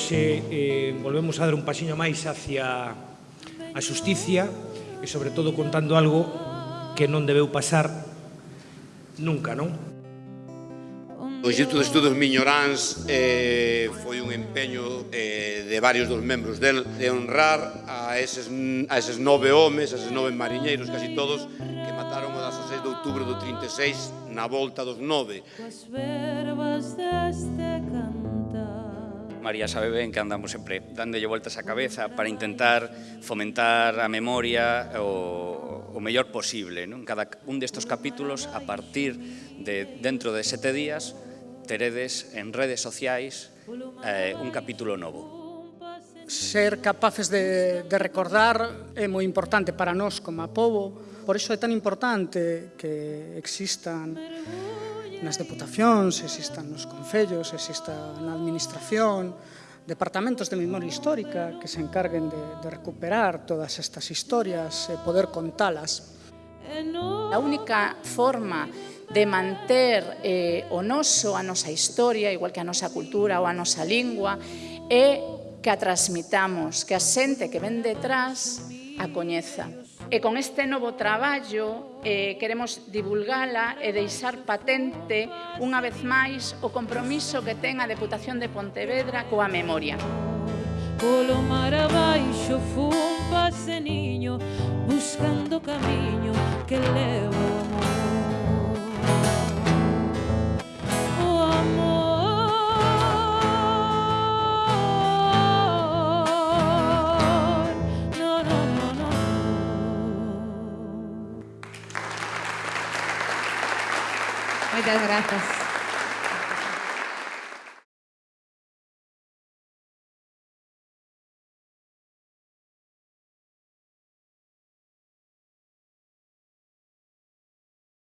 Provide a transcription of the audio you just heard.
hoxe eh, volvemos a dar un pasiño máis hacia a xusticia e sobre todo contando algo que non debeu pasar nunca, non? O Instituto de Estudos Miñoráns eh, foi un empeño eh, de varios dos membros del de honrar a eses, a eses nove homes, a eses nove mariñeiros, casi todos, que mataron o 16 de outubro do 36 na volta dos nove. As verbas deste canto María sabe ben que andamos sempre dándolle voltas á cabeza para intentar fomentar a memoria o, o mellor posible. Non? Cada un destos capítulos, a partir de dentro de sete días, teredes en redes sociais eh, un capítulo novo ser capaces de, de recordar é moi importante para nós como a povo, por iso é tan importante que existan nas deputacións, existan nos concellos, exista na administración, departamentos de memoria histórica que se encarguen de, de recuperar todas estas historias e poder contalas. A única forma de manter eh, o noso, a nosa historia, igual que a nosa cultura ou a nosa lingua, é que a transmitamos, que a xente que ven detrás a coñeza. E con este novo traballo eh, queremos divulgala e deixar patente unha vez máis o compromiso que ten a Deputación de Pontevedra coa memoria. Polo mar abaixo fun pase niño buscando camiño que leva Muchas gracias.